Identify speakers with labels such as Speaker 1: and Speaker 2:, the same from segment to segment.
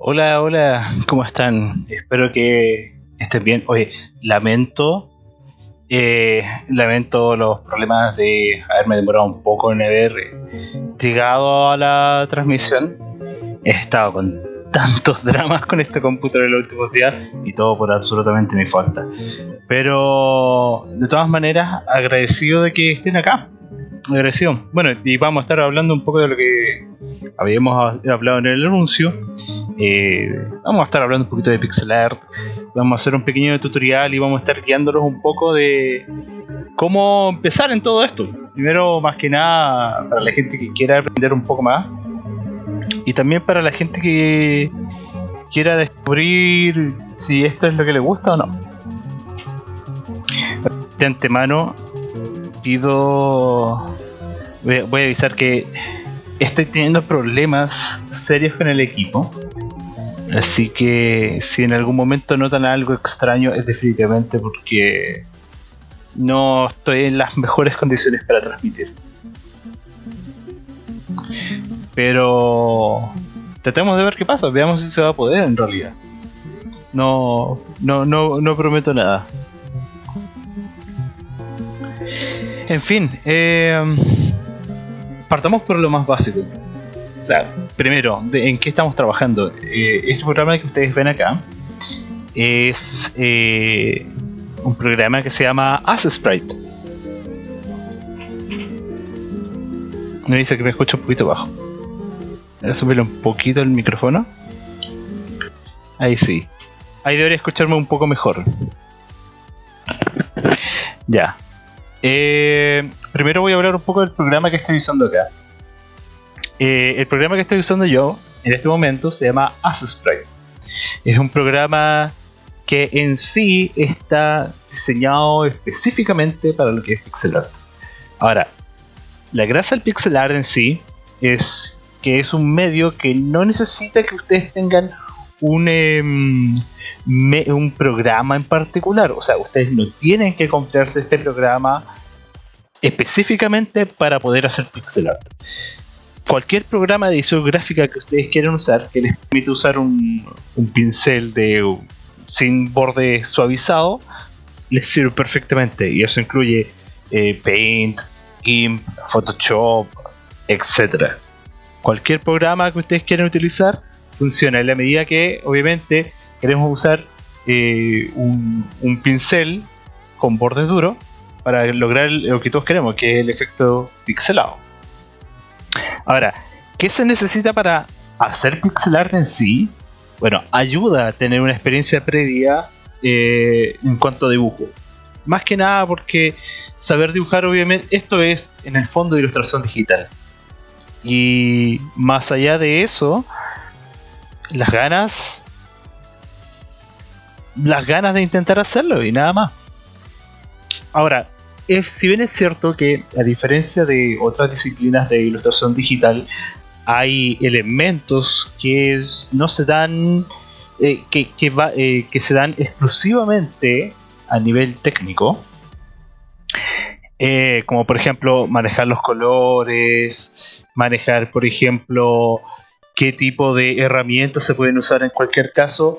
Speaker 1: Hola, hola, ¿cómo están? Espero que estén bien. Oye, lamento, eh, lamento los problemas de haberme demorado un poco en haber llegado a la transmisión. He estado con tantos dramas con este computador en los últimos días y todo por absolutamente mi falta. Pero de todas maneras, agradecido de que estén acá. Agradecido. Bueno, y vamos a estar hablando un poco de lo que habíamos hablado en el anuncio. Eh, vamos a estar hablando un poquito de pixel art. Vamos a hacer un pequeño tutorial y vamos a estar guiándolos un poco de cómo empezar en todo esto. Primero, más que nada, para la gente que quiera aprender un poco más. Y también para la gente que quiera descubrir si esto es lo que le gusta o no. De antemano, pido. Voy a avisar que estoy teniendo problemas serios con el equipo. Así que si en algún momento notan algo extraño es definitivamente porque no estoy en las mejores condiciones para transmitir. Pero tratemos de ver qué pasa, veamos si se va a poder en realidad. No, no, no, no prometo nada. En fin, eh, partamos por lo más básico. O sea, primero, ¿en qué estamos trabajando? Eh, este programa que ustedes ven acá es eh, un programa que se llama Sprite. Me dice que me escucha un poquito bajo. Subirle un poquito el micrófono. Ahí sí. Ahí debería escucharme un poco mejor. Ya. Eh, primero voy a hablar un poco del programa que estoy usando acá. Eh, el programa que estoy usando yo en este momento se llama Sprite. Es un programa que en sí está diseñado específicamente para lo que es pixel art. Ahora, la gracia del pixel art en sí es que es un medio que no necesita que ustedes tengan un, em, un programa en particular. O sea, ustedes no tienen que comprarse este programa específicamente para poder hacer pixel art cualquier programa de edición gráfica que ustedes quieran usar, que les permite usar un, pincel de sin borde suavizado, les sirve perfectamente. Y eso incluye eh, Paint, GIMP, Photoshop, etc. Cualquier programa que ustedes quieran utilizar funciona en la medida que, obviamente, queremos usar eh, un, un pincel con borde duro para lograr lo que todos queremos, que es el efecto pixelado. Ahora, ¿qué se necesita para hacer pixel art en sí? Bueno, ayuda a tener una experiencia previa eh, en cuanto a dibujo. Más que nada porque saber dibujar, obviamente, esto es en el fondo de ilustración digital. Y más allá de eso, las ganas. Las ganas de intentar hacerlo y nada más. Ahora, si bien es cierto que a diferencia de otras disciplinas de ilustración digital, hay elementos que no se dan, eh, que, eh, que, se dan exclusivamente a nivel técnico. Eh, como por ejemplo manejar los colores, manejar por ejemplo qué tipo de herramientas se pueden usar en cualquier caso.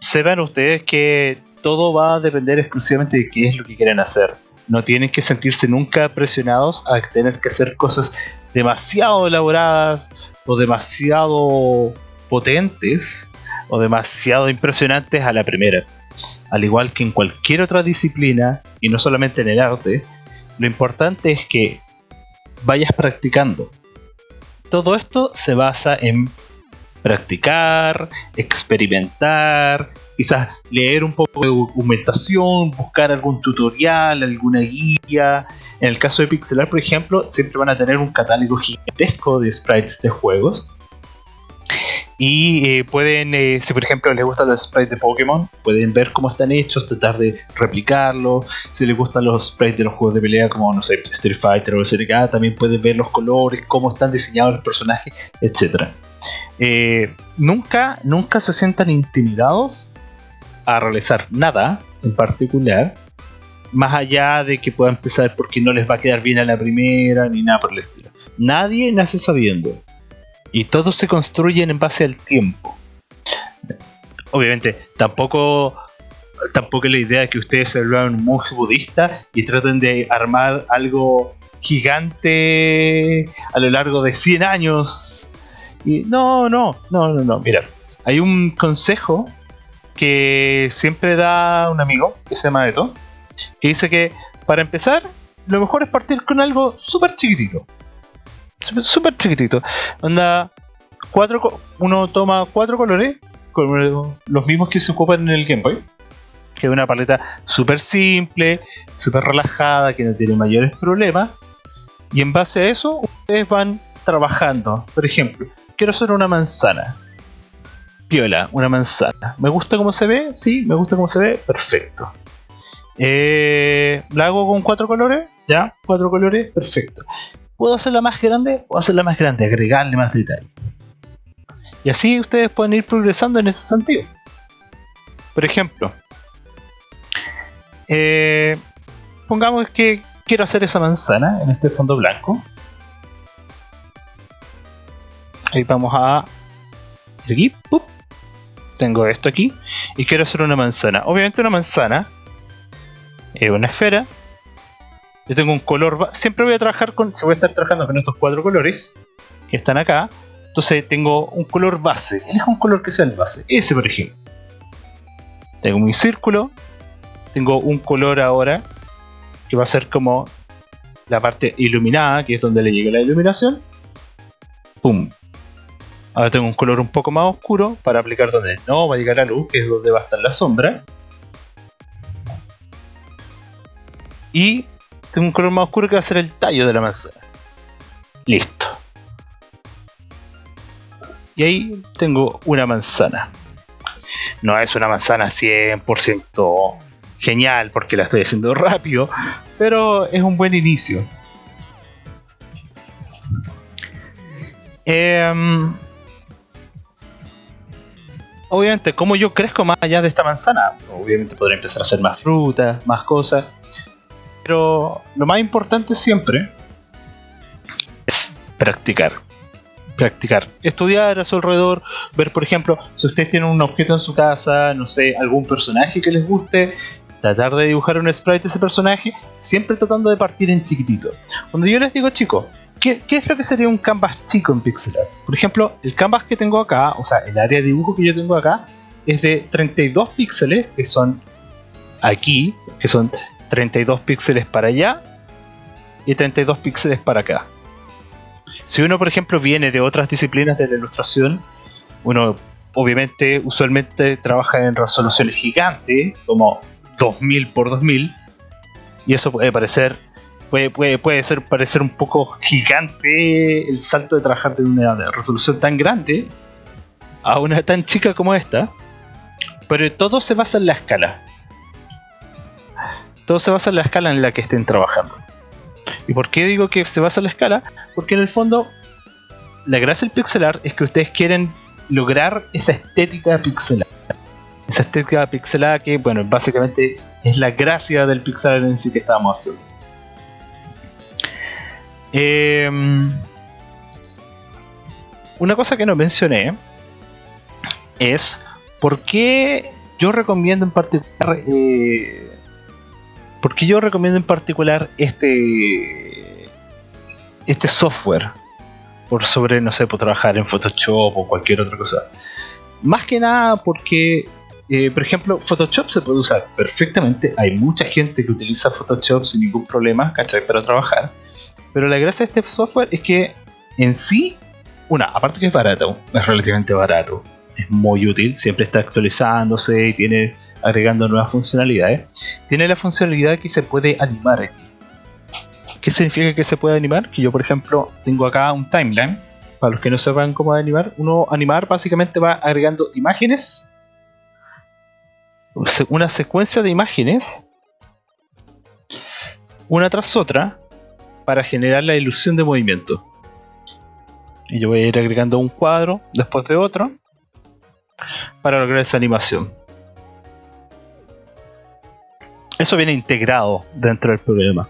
Speaker 1: Sepan ustedes que todo va a depender exclusivamente de qué es lo que quieren hacer no tienen que sentirse nunca presionados a tener que hacer cosas demasiado elaboradas o demasiado potentes o demasiado impresionantes a la primera. Al igual que en cualquier otra disciplina, y no solamente en el arte, lo importante es que vayas practicando. Todo esto se basa en practicar, experimentar, quizás leer un poco de documentación, buscar algún tutorial, alguna guía. En el caso de Pixelar, por ejemplo, siempre van a tener un catálogo gigantesco de sprites de juegos. Y eh, pueden, eh, si por ejemplo les gustan los sprites de Pokémon, pueden ver cómo están hechos, tratar de replicarlos. Si les gustan los sprites de los juegos de pelea, como no sé, Street Fighter o SNK, también pueden ver los colores, cómo están diseñados los personajes, etc. Eh, nunca, nunca se sientan intimidados a realizar nada en particular, más allá de que pueda empezar porque no les va a quedar bien a la primera ni nada por el estilo. Nadie nace sabiendo y todos se construyen en base al tiempo. obviamente, tampoco tampoco la idea de que ustedes se vuelvan un monje budista y traten de armar algo gigante a lo largo de 100 años. Y no, no, no, no, no. Mira, hay un consejo que siempre da un amigo que se llama Eto, que dice que para empezar, lo mejor es partir con algo súper chiquitito. Súper chiquitito. Onda, cuatro, uno toma cuatro colores, los mismos que se ocupan en el Game Boy. Que es una paleta súper simple, súper relajada, que no tiene mayores problemas. Y en base a eso, ustedes van trabajando. Por ejemplo, quiero hacer una manzana piola, una manzana. ¿Me gusta cómo se ve? Sí, me gusta cómo se ve. Perfecto. Eh, ¿La hago con cuatro colores? Ya, cuatro colores, perfecto. ¿Puedo hacerla más grande? Puedo hacerla más grande, agregarle más detalle. Y así ustedes pueden ir progresando en ese sentido. Por ejemplo, eh, pongamos que quiero hacer esa manzana en este fondo blanco. Ahí vamos a tengo esto aquí y quiero hacer una manzana. Obviamente una manzana es una esfera. Yo tengo un color, siempre voy a trabajar con, se voy a estar trabajando con estos cuatro colores que están acá. Entonces tengo un color base. es un color que sea el base. Ese por ejemplo. Tengo mi círculo. Tengo un color ahora que va a ser como la parte iluminada, que es donde le llega la iluminación. Pum, Ahora tengo un color un poco más oscuro para aplicar donde no va a llegar la luz, que es donde va a estar la sombra. Y tengo un color más oscuro que va a ser el tallo de la manzana. Listo. Y ahí tengo una manzana. No es una manzana 100% genial porque la estoy haciendo rápido, pero es un buen inicio. Eh, obviamente, como yo crezco más allá de esta manzana, obviamente podré empezar a hacer más frutas, más cosas. Pero lo más importante siempre es practicar. Practicar. Estudiar a su alrededor, ver por ejemplo, si ustedes tienen un objeto en su casa, no sé, algún personaje que les guste, tratar de dibujar un sprite de ese personaje, siempre tratando de partir en chiquitito. Cuando yo les digo, chicos, ¿Qué, es lo que sería un canvas chico en pixel art? Por ejemplo, el canvas que tengo acá, o sea, el área de dibujo que yo tengo acá, es de 32 píxeles, que son aquí, que son 32 píxeles para allá y 32 píxeles para acá. Si uno, por ejemplo, viene de otras disciplinas de la ilustración, uno obviamente usualmente trabaja en resoluciones gigantes, como 2000 por 2000, y eso puede parecer puede, puede, ser parecer un poco gigante el salto de trabajar de una resolución tan grande a una tan chica como esta, pero todo se basa en la escala. Todo se basa en la escala en la que estén trabajando. ¿Y por qué digo que se basa en la escala? Porque en el fondo, la gracia del pixelar es que ustedes quieren lograr esa estética pixelar. Esa estética pixelada que, bueno, básicamente es la gracia del pixelar en sí que estamos haciendo. Em, una cosa que no mencioné es por qué yo recomiendo en particular eh, por qué yo recomiendo en particular este este software por sobre no sé por trabajar en Photoshop o cualquier otra cosa. Más que nada porque eh, por ejemplo Photoshop se puede usar perfectamente. Hay mucha gente que utiliza Photoshop sin ningún problema ¿cachai? para trabajar pero la gracia de este software es que en sí, una, aparte que es barato, es relativamente barato, es muy útil, siempre está actualizándose y tiene agregando nuevas funcionalidades. Tiene la funcionalidad que se puede animar. ¿Qué significa que se puede animar? Que yo, por ejemplo, tengo acá un timeline. Para los que no sepan cómo animar, uno animar básicamente va agregando imágenes, una secuencia de imágenes, una tras otra, para generar la ilusión de movimiento. Y yo voy a ir agregando un cuadro después de otro para lograr esa animación. Eso viene integrado dentro del programa.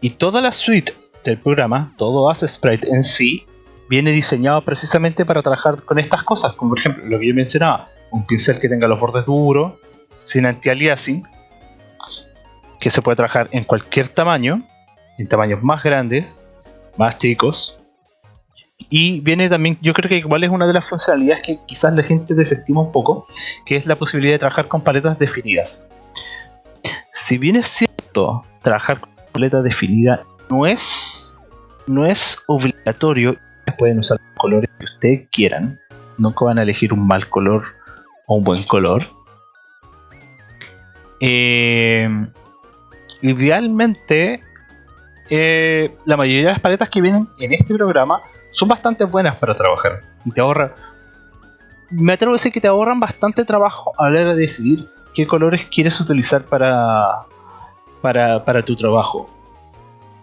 Speaker 1: Y toda la suite del programa, todo As Sprite en sí, viene diseñado precisamente para trabajar con estas cosas, como por ejemplo lo que yo mencionaba, un pincel que tenga los bordes duros, sin anti-aliasing, que se puede trabajar en cualquier tamaño, en tamaños más grandes, más chicos. Y viene también, yo creo que igual es una de las funcionalidades que quizás la gente desestima un poco, que es la posibilidad de trabajar con paletas definidas. Si bien es cierto, trabajar con paletas definidas no es, no es obligatorio, pueden usar los colores que ustedes quieran, nunca van a elegir un mal color o un buen color. Eh, idealmente, eh, la mayoría de las paletas que vienen en este programa son bastante buenas para trabajar y te ahorran. Me atrevo a decir que te ahorran bastante trabajo a la hora de decidir qué colores quieres utilizar para, para, tu trabajo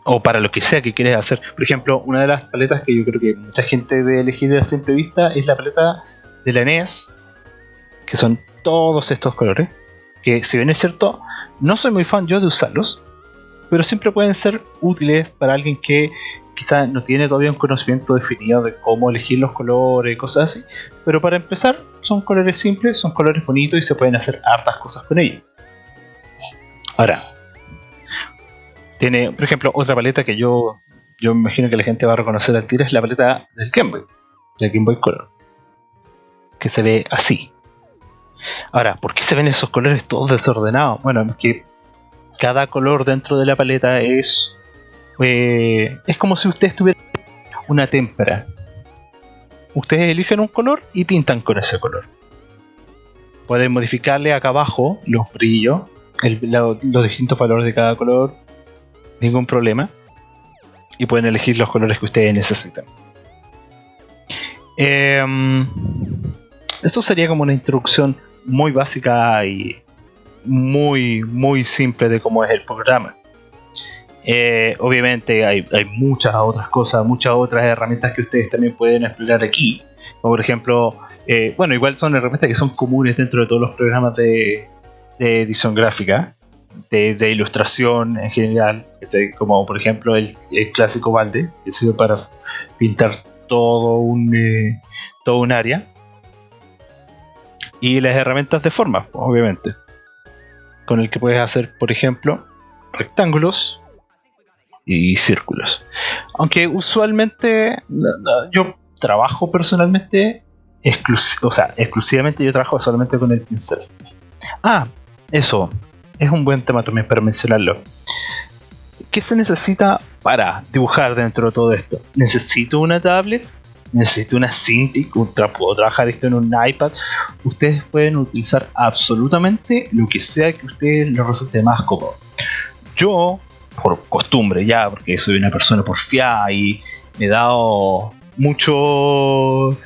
Speaker 1: o para lo que sea que quieres hacer. Por ejemplo, una de las paletas que yo creo que mucha gente debe elegir a simple vista es la paleta de la NES, que son todos estos colores. Que si bien es cierto, no soy muy fan yo de usarlos, pero siempre pueden ser útiles para alguien que quizás no tiene todavía un conocimiento definido de cómo elegir los colores, cosas así. Pero para empezar, son colores simples, son colores bonitos y se pueden hacer hartas cosas con ellos. Ahora, tiene, por ejemplo, otra paleta que yo, yo me imagino que la gente va a reconocer al tiro es la paleta del Game Boy, del Game Boy Color, que se ve así. Ahora, ¿por qué se ven esos colores todos desordenados? Bueno, es que cada color dentro de la paleta es eh, es como si ustedes tuvieran una témpera. Ustedes eligen un color y pintan con ese color. Pueden modificarle acá abajo los brillos, los distintos valores de cada color, ningún problema. Y pueden elegir los colores que ustedes necesitan. Em, esto sería como una introducción muy básica y muy, muy simple de cómo es el programa. Eh, obviamente hay, hay, muchas otras cosas, muchas otras herramientas que ustedes también pueden explorar aquí. Como por ejemplo, eh, bueno, igual son herramientas que son comunes dentro de todos los programas de, edición gráfica de, ilustración en general, este, como por ejemplo el, clásico balde, que sirve para pintar todo un, eh, todo un área. Y las herramientas de forma, obviamente, con el que puedes hacer, por ejemplo, rectángulos y círculos. Aunque usualmente yo trabajo personalmente, o sea, exclusivamente yo trabajo solamente con el pincel. Ah, eso, es un buen tema también para mencionarlo. ¿Qué se necesita para dibujar dentro de todo esto? ¿Necesito una tablet? ¿Necesito una Cintiq? ¿Puedo trabajar esto en un iPad? Ustedes pueden utilizar absolutamente lo que sea que a ustedes les resulte más cómodo. Yo, por costumbre ya, porque soy una persona porfiada y me he dado mucho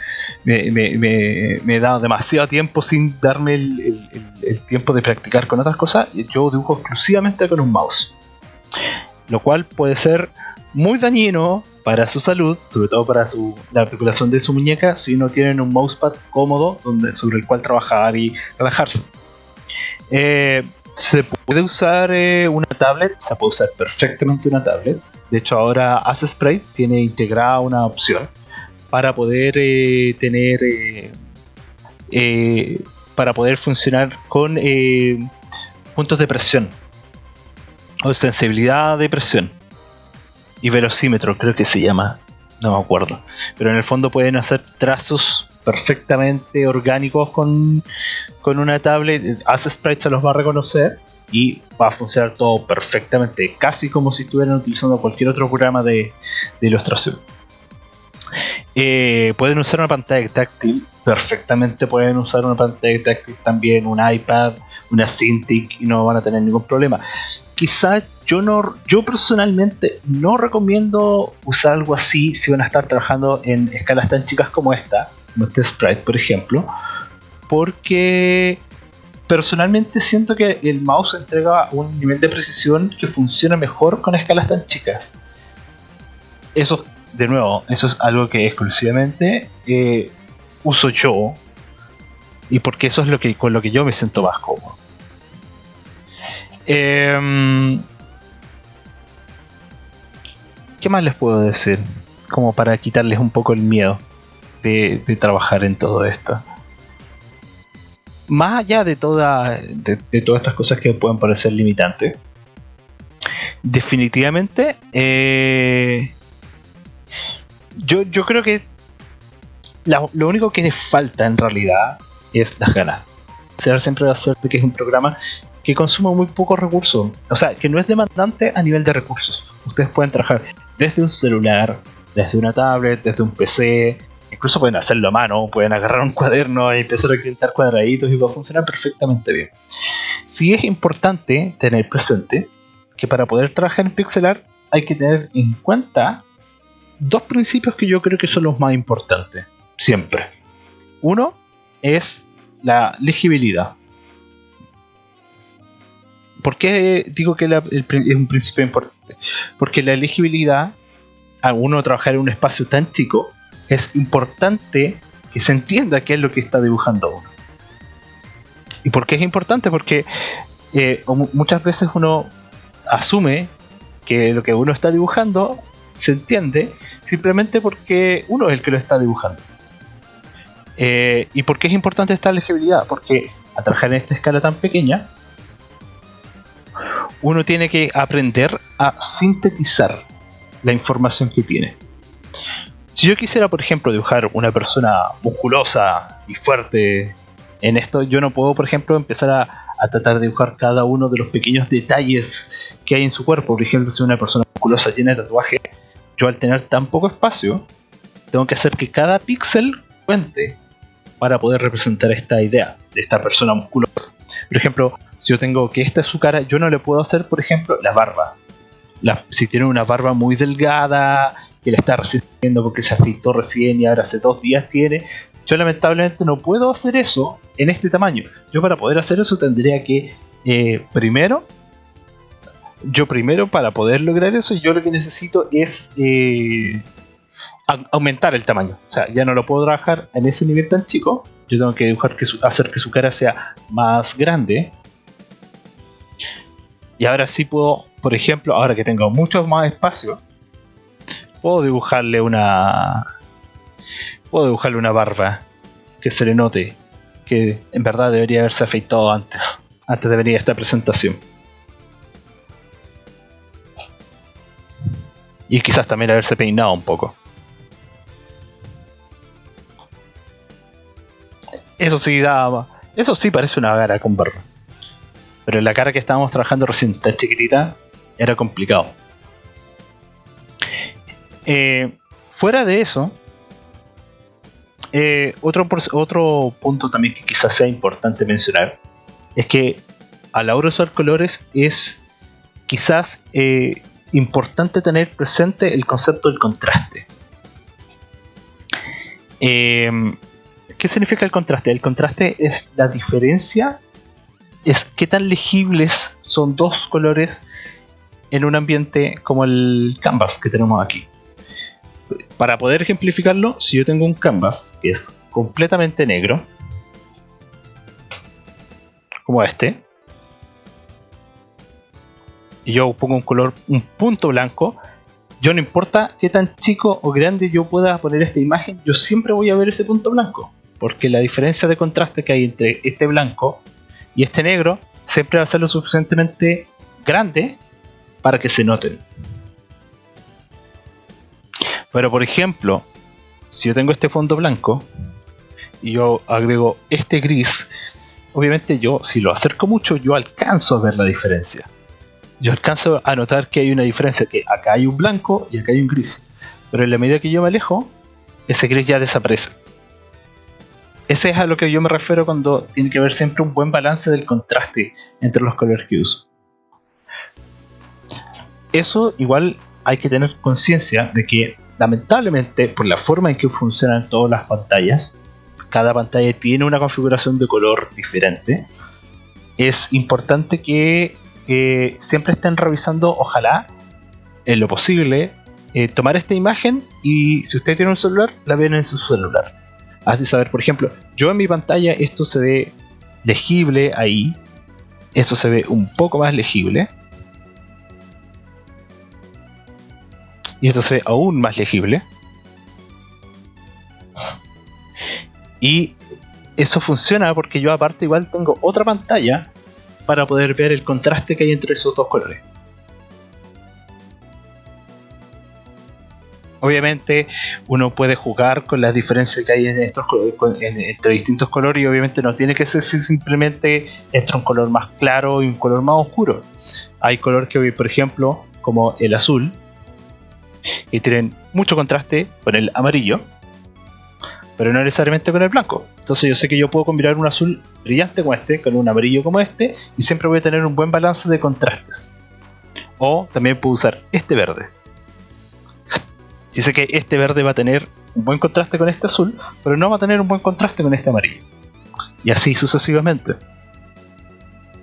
Speaker 1: me, he dado demasiado tiempo sin darme el, tiempo de practicar con otras cosas. Yo dibujo exclusivamente con un mouse. Lo cual puede ser muy dañino para su salud, sobre todo para su, la articulación de su muñeca, si no tienen un mousepad cómodo donde, sobre el cual trabajar y relajarse. Eh, se puede usar eh, una tablet, se puede usar perfectamente una tablet. De hecho, ahora Spray tiene integrada una opción para poder eh, tener para poder funcionar con puntos de presión o sensibilidad de presión y velocímetro creo que se llama no me acuerdo pero en el fondo pueden hacer trazos perfectamente orgánicos con, con una tablet Hace Sprite se los va a reconocer y va a funcionar todo perfectamente casi como si estuvieran utilizando cualquier otro programa de, ilustración eh, pueden usar una pantalla táctil, perfectamente pueden usar una pantalla táctil también, un iPad, una Cintiq y no van a tener ningún problema. Quizás yo no, yo personalmente no recomiendo usar algo así si van a estar trabajando en escalas tan chicas como esta, como este Sprite por ejemplo, porque personalmente siento que el mouse entrega un nivel de precisión que funciona mejor con escalas tan chicas. Eso de nuevo, eso es algo que exclusivamente eh, uso yo y porque eso es lo que con lo que yo me siento más cómodo. Em, ¿Qué más les puedo decir? Como para quitarles un poco el miedo de, trabajar en todo esto. más allá de, toda, de, todas estas cosas que pueden parecer limitantes, definitivamente eh, yo, yo creo que lo único que falta en realidad es las ganas. Será siempre va a ser que es un programa que consume muy pocos recursos. O sea, que no es demandante a nivel de recursos. Ustedes pueden trabajar desde un celular, desde una tablet, desde un PC. Incluso pueden hacerlo a mano, pueden agarrar un cuaderno y empezar a pintar cuadraditos y va a funcionar perfectamente bien. Sí es importante tener presente que para poder trabajar en pixelar hay que tener en cuenta dos principios que yo creo que son los más importantes. Siempre. Uno es la legibilidad. ¿Por qué digo que es un principio importante? Porque la legibilidad, a uno trabajar en un espacio tan chico, es importante que se entienda qué es lo que está dibujando uno. ¿Y por qué es importante? Porque eh, muchas veces uno asume que lo que uno está dibujando se entiende simplemente porque uno es el que lo está dibujando. Eh, ¿Y por qué es importante esta legibilidad? Porque a trabajar en esta escala tan pequeña, uno tiene que aprender a sintetizar la información que tiene. Si yo quisiera, por ejemplo, dibujar una persona musculosa y fuerte en esto, yo no puedo, por ejemplo, empezar a, tratar de dibujar cada uno de los pequeños detalles que hay en su cuerpo. Por ejemplo, si una persona musculosa llena de tatuaje, yo al tener tan poco espacio, tengo que hacer que cada píxel cuente para poder representar esta idea de esta persona musculosa. Por ejemplo, yo tengo que esta es su cara, yo no le puedo hacer, por ejemplo, la barba. si tiene una barba muy delgada, que la está resistiendo porque se afeitó recién y ahora hace dos días tiene, yo lamentablemente no puedo hacer eso en este tamaño. Yo para poder hacer eso tendría que, eh, primero, yo primero para poder lograr eso, yo lo que necesito es eh, aumentar el tamaño. O sea, ya no lo puedo trabajar en ese nivel tan chico. Yo tengo que dibujar que hacer que su cara sea más grande. Y ahora sí puedo, por ejemplo, ahora que tengo mucho más espacio, puedo dibujarle una. Puedo dibujarle una barba que se le note que en verdad debería haberse afeitado antes, antes de venir a esta presentación. Y quizás también haberse peinado un poco. Eso sí da. Eso sí parece una cara con barba. Pero la cara que estábamos trabajando recién tan chiquitita era complicado. Eh, fuera de eso, eh, otro, otro punto también que quizás sea importante mencionar es que a la hora de usar colores es quizás eh, importante tener presente el concepto del contraste. ¿Qué significa el contraste? El contraste es la diferencia, es qué tan legibles son dos colores en un ambiente como el canvas que tenemos aquí. Para poder ejemplificarlo, si yo tengo un canvas que es completamente negro, como este, y yo pongo un color, un punto blanco, yo no importa qué tan chico o grande yo pueda poner esta imagen, yo siempre voy a ver ese punto blanco porque la diferencia de contraste que hay entre este blanco y este negro siempre va a ser lo suficientemente grande para que se noten. Pero por ejemplo, si yo tengo este fondo blanco y yo agrego este gris, obviamente yo si lo acerco mucho yo alcanzo a ver la diferencia. Yo alcanzo a notar que hay una diferencia, que acá hay un blanco y acá hay un gris. Pero en la medida que yo me alejo, ese gris ya desaparece. Ese es a lo que yo me refiero cuando tiene que haber siempre un buen balance del contraste entre los colores que uso. Eso igual hay que tener conciencia de que lamentablemente por la forma en que funcionan todas las pantallas, cada pantalla tiene una configuración de color diferente. Es importante que siempre estén revisando, ojalá, en lo posible, eh, tomar esta imagen y si usted tiene un celular, la ven en su celular hace saber, por ejemplo, yo en mi pantalla esto se ve legible ahí, esto se ve un poco más legible. Y esto se ve aún más legible. Y eso funciona porque yo aparte igual tengo otra pantalla para poder ver el contraste que hay entre esos dos colores. Obviamente uno puede jugar con las diferencias que hay en estos entre distintos colores y obviamente no tiene que ser simplemente entre un color más claro y un color más oscuro. Hay colores que, por ejemplo, como el azul, que tienen mucho contraste con el amarillo, pero no necesariamente con el blanco. Entonces yo sé que yo puedo combinar un azul brillante como este, con un amarillo como este, y siempre voy a tener un buen balance de contrastes. O también puedo usar este verde. Y sé que este verde va a tener un buen contraste con este azul, pero no va a tener un buen contraste con este amarillo. Y así sucesivamente.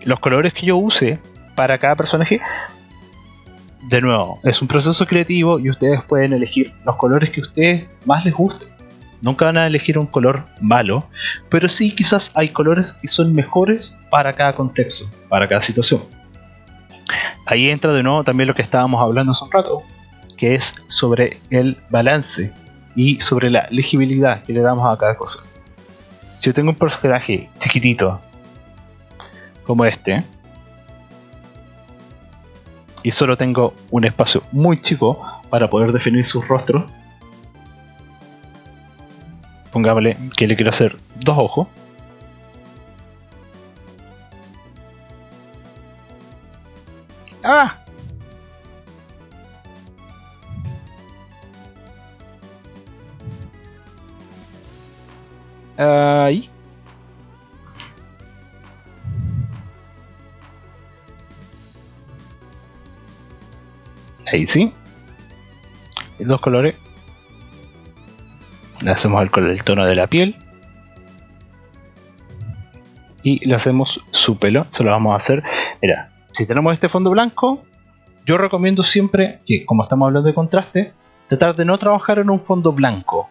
Speaker 1: Los colores que yo use para cada personaje, de nuevo, es un proceso creativo y ustedes pueden elegir los colores que a ustedes más les gusten. Nunca van a elegir un color malo, pero sí quizás hay colores que son mejores para cada contexto, para cada situación. Ahí entra de nuevo también lo que estábamos hablando hace un rato, que es sobre el balance y sobre la legibilidad que le damos a cada cosa. Si yo tengo un personaje chiquitito como este y solo tengo un espacio muy chico para poder definir sus rostros, pongámosle que le quiero hacer dos ojos. ¡Ah! Sí. Dos colores. Le hacemos el, el tono de la piel. Y le hacemos su pelo, se lo vamos a hacer, mira, si tenemos este fondo blanco, yo recomiendo siempre que, como estamos hablando de contraste, tratar de no trabajar en un fondo blanco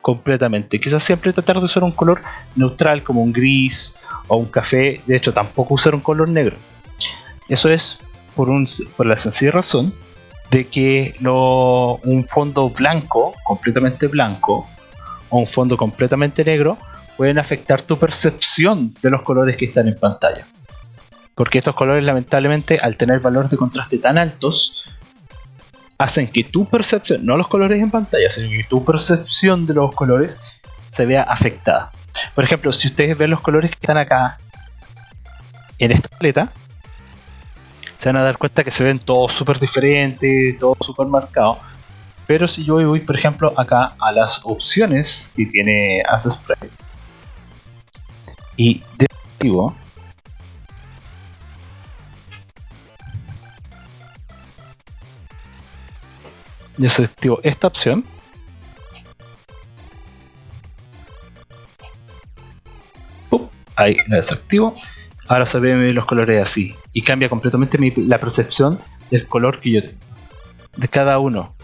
Speaker 1: completamente, quizás siempre tratar de usar un color neutral como un gris o un café, de hecho tampoco usar un color negro. Eso es por, un, por la sencilla razón de que un fondo blanco, completamente blanco, o un fondo completamente negro pueden afectar tu percepción de los colores que están en pantalla. Porque estos colores lamentablemente al tener valores de contraste tan altos hacen que tu percepción, no los colores en pantalla, sino que tu percepción de los colores se vea afectada. Por ejemplo, si ustedes ven los colores que están acá en esta paleta, se van a dar cuenta que se ven todos súper diferentes, todos súper marcados. Pero si yo voy, por ejemplo, acá a las opciones que tiene Spray y desactivo desactivo esta opción ahí la desactivo ahora se ven los colores así y cambia completamente la percepción del color que yo tengo de cada uno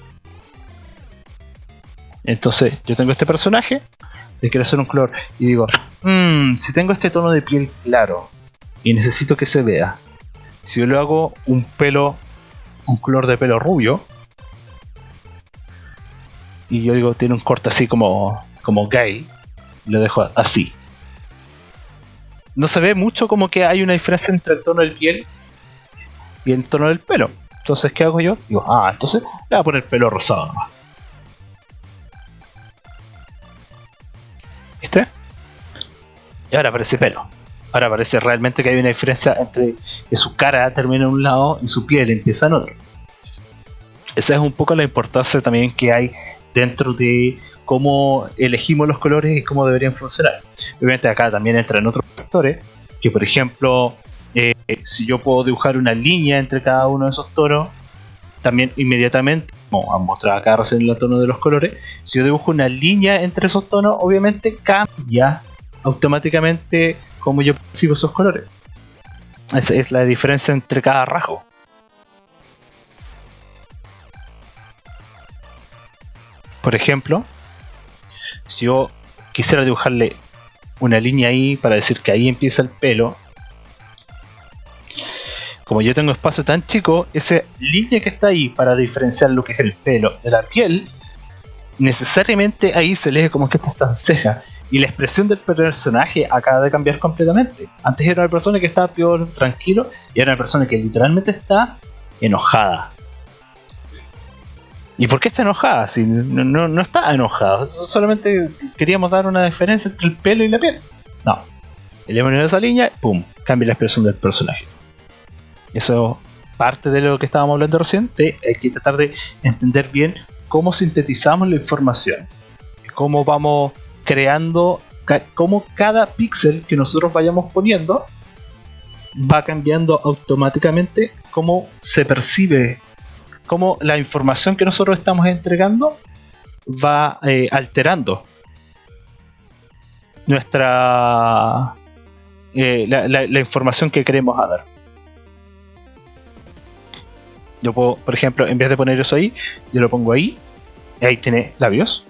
Speaker 1: entonces, yo tengo este personaje, le quiero hacer un color y digo, mmm, si tengo este tono de piel claro y necesito que se vea, si yo le hago un pelo, un color de pelo rubio, y yo digo, tiene un corte así como, como gay, lo dejo así. No se ve mucho como que hay una diferencia entre el tono del piel y el tono del pelo. Entonces, ¿qué hago yo? Digo, ah, entonces le voy a poner pelo rosado nomás. ¿Viste? Y ahora aparece pelo. Ahora parece realmente que hay una diferencia entre que su cara termina en un lado y su piel empieza en otro. Esa es un poco la importancia también que hay dentro de cómo elegimos los colores y cómo deberían funcionar. Obviamente acá también entran otros factores, que por ejemplo, eh, si yo puedo dibujar una línea entre cada uno de esos tonos, también inmediatamente, como han mostrado acá recién el tono de los colores, si yo dibujo una línea entre esos tonos, obviamente cambia automáticamente como yo percibo esos colores. Esa es la diferencia entre cada rasgo. Por ejemplo, si yo quisiera dibujarle una línea ahí para decir que ahí empieza el pelo como yo tengo espacio tan chico, esa línea que está ahí para diferenciar lo que es el pelo de la piel, necesariamente ahí se lee como que esta está ceja. Y la expresión del personaje acaba de cambiar completamente. Antes era una persona que estaba peor, tranquilo, y era una persona que literalmente está enojada. ¿Y por qué está enojada? Si no, no, está enojada, solamente queríamos dar una diferencia entre el pelo y la piel. No. Eliminamos esa línea, pum, cambia la expresión del personaje. Eso parte de lo que estábamos hablando recién, hay que tratar de entender bien cómo sintetizamos la información, cómo vamos creando, cómo cada píxel que nosotros vayamos poniendo va cambiando automáticamente cómo se percibe, cómo la información que nosotros estamos entregando va eh, alterando nuestra eh, la, información que queremos dar. Yo puedo, por ejemplo, en vez de poner eso ahí, yo lo pongo ahí, y ahí tiene labios.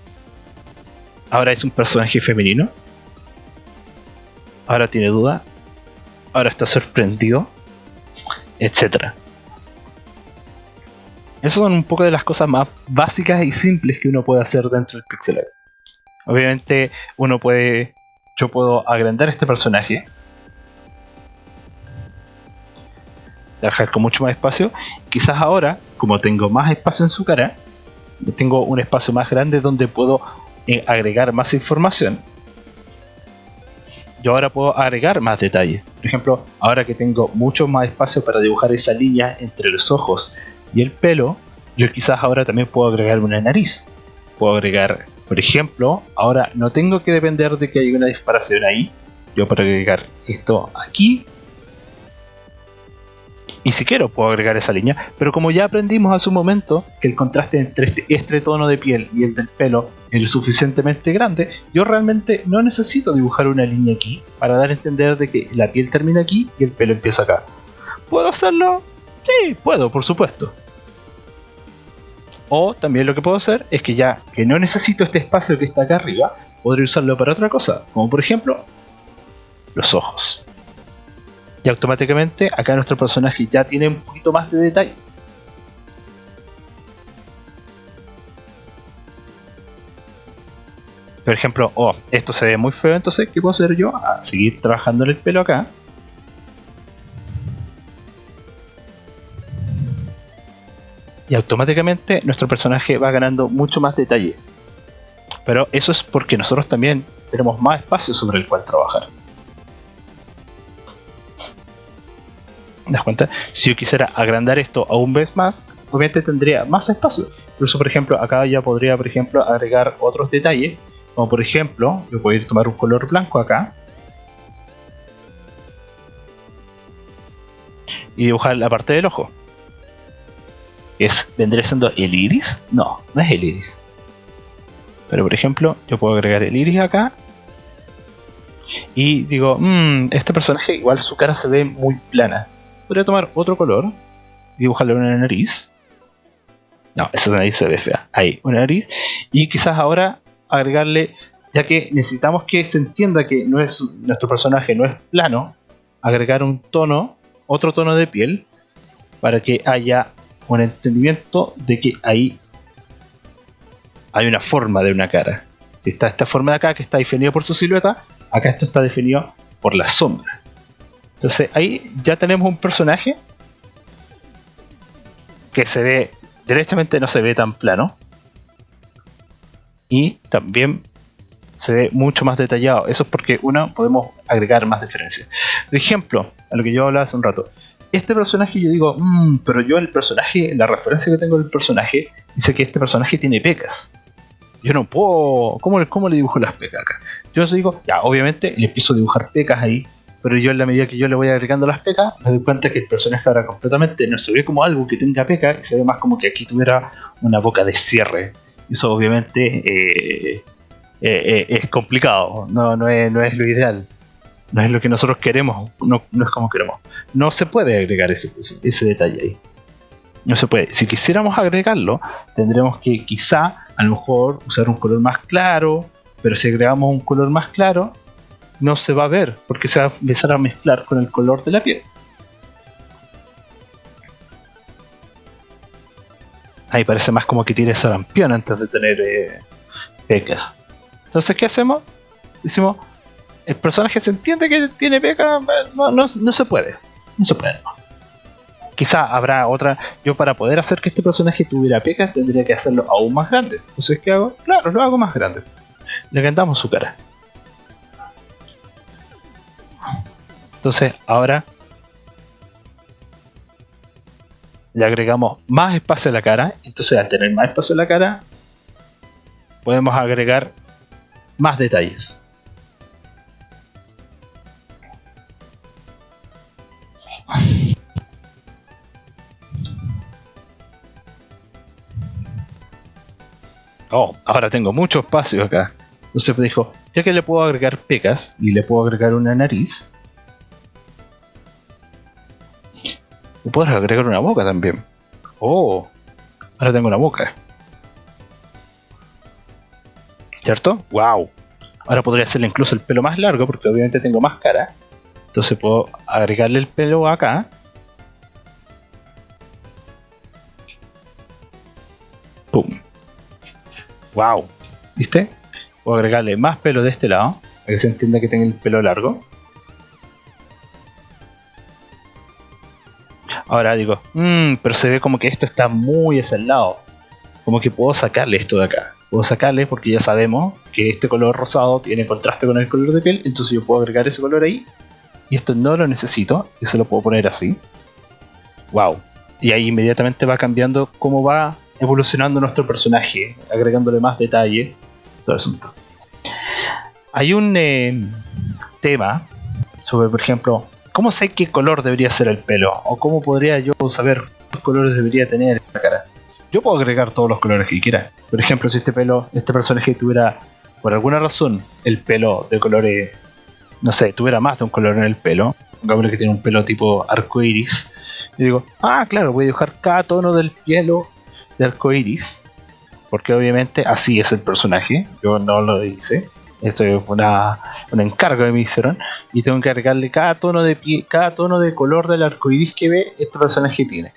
Speaker 1: Ahora es un personaje femenino. Ahora tiene duda. Ahora está sorprendido. Etcétera. Esas son un poco de las cosas más básicas y simples que uno puede hacer dentro del pixel art. Obviamente uno puede... Yo puedo agrandar este personaje trabajar con mucho más espacio. Quizás ahora, como tengo más espacio en su cara, tengo un espacio más grande donde puedo eh, agregar más información. Yo ahora puedo agregar más detalles. Por ejemplo, ahora que tengo mucho más espacio para dibujar esa línea entre los ojos y el pelo, yo quizás ahora también puedo agregar una nariz. Puedo agregar, por ejemplo, ahora no tengo que depender de que haya una disparación ahí. Yo puedo agregar esto aquí y si quiero puedo agregar esa línea, pero como ya aprendimos hace un momento que el contraste entre este, este, tono de piel y el del pelo es lo suficientemente grande, yo realmente no necesito dibujar una línea aquí para dar a entender de que la piel termina aquí y el pelo empieza acá. ¿Puedo hacerlo? Sí, puedo, por supuesto. O también lo que puedo hacer es que ya que no necesito este espacio que está acá arriba, podré usarlo para otra cosa, como por ejemplo los ojos y automáticamente acá nuestro personaje ya tiene un poquito más de detalle. Por ejemplo, oh, esto se ve muy feo, entonces, ¿qué puedo hacer yo? A seguir trabajando en el pelo acá. Y automáticamente nuestro personaje va ganando mucho más detalle. Pero eso es porque nosotros también tenemos más espacio sobre el cual trabajar. das cuenta? Si yo quisiera agrandar esto aún vez más, obviamente tendría más espacio. Incluso, por ejemplo, acá ya podría, por ejemplo, agregar otros detalles. Como por ejemplo, yo puedo ir a tomar un color blanco acá. Y dibujar la parte del ojo. ¿Es, ¿Vendría siendo el iris? No, no es el iris. Pero por ejemplo, yo puedo agregar el iris acá. Y digo, mmm, este personaje igual su cara se ve muy plana podría tomar otro color dibujarle una nariz. No, esa nariz se ve fea. Ahí, una nariz. Y quizás ahora agregarle, ya que necesitamos que se entienda que no es nuestro personaje no es plano, agregar un tono, otro tono de piel, para que haya un entendimiento de que ahí hay una forma de una cara. Si está esta forma de acá que está definida por su silueta, acá esto está definido por la sombra. Entonces ahí ya tenemos un personaje que se ve, directamente no se ve tan plano. Y también se ve mucho más detallado. Eso es porque, uno, podemos agregar más diferencias. Por ejemplo, a lo que yo hablaba hace un rato. Este personaje yo digo, mmm, pero yo el personaje, la referencia que tengo del personaje, dice que este personaje tiene pecas. Yo no puedo, ¿cómo, cómo le dibujo las pecas acá? Yo digo, ya, obviamente le empiezo a dibujar pecas ahí, pero yo en la medida que yo le voy agregando las pecas, me doy cuenta que el personaje ahora completamente no se ve como algo que tenga peca, y se ve más como que aquí tuviera una boca de cierre. Eso obviamente eh, eh, eh, es complicado, no, no, es, no es lo ideal. No es lo que nosotros queremos, no, es como queremos. No se puede agregar ese, ese detalle ahí. No se puede. Si quisiéramos agregarlo, tendremos que quizá a lo mejor usar un color más claro, pero si agregamos un color más claro, no se va a ver porque se va a empezar a mezclar con el color de la piel. Ahí parece más como que tiene sarampión antes de tener eh, pecas. Entonces, ¿qué hacemos? decimos, el personaje se entiende que tiene peca, no, no, no se puede. No se puede. Quizá habrá otra. Yo para poder hacer que este personaje tuviera pecas tendría que hacerlo aún más grande. Entonces, ¿qué hago? Claro, lo hago más grande. Le agrandamos su cara. Entonces, ahora le agregamos más espacio a la cara. Entonces, al tener más espacio a la cara, podemos agregar más detalles. Oh, ahora tengo mucho espacio acá. Entonces dijo, ya que le puedo agregar pecas y le puedo agregar una nariz, le puedo agregar una boca también. Oh, ahora tengo una boca. ¿Cierto? ¡Wow! Ahora podría hacerle incluso el pelo más largo porque obviamente tengo más cara. Entonces puedo agregarle el pelo acá. ¡Pum! ¡Wow! ¿Viste? Puedo agregarle más pelo de este lado, para que se entienda que tenga el pelo largo. Ahora digo, mmm, pero se ve como que esto está muy hacia el lado. Como que puedo sacarle esto de acá. Puedo sacarle porque ya sabemos que este color rosado tiene contraste con el color de piel, entonces yo puedo agregar ese color ahí. Y esto no lo necesito, y se lo puedo poner así. ¡Wow! Y ahí inmediatamente va cambiando cómo va evolucionando nuestro personaje, agregándole más detalle, todo el asunto. Hay un eh, tema sobre, por ejemplo, ¿cómo sé qué color debería ser el pelo? ¿O cómo podría yo saber qué colores debería tener la cara? Yo puedo agregar todos los colores que quiera. Por ejemplo, si este pelo, este personaje tuviera, por alguna razón, el pelo de colores, no sé, tuviera más de un color en el pelo, un que tiene un pelo tipo arcoiris, y digo, ah, claro, voy a dibujar cada tono del pelo de arcoiris, porque obviamente así es el personaje, yo no lo hice, esto es una, un encargo que me hicieron, y tengo que agregarle cada tono de pie, cada tono de color del arcoiris que ve este personaje tiene.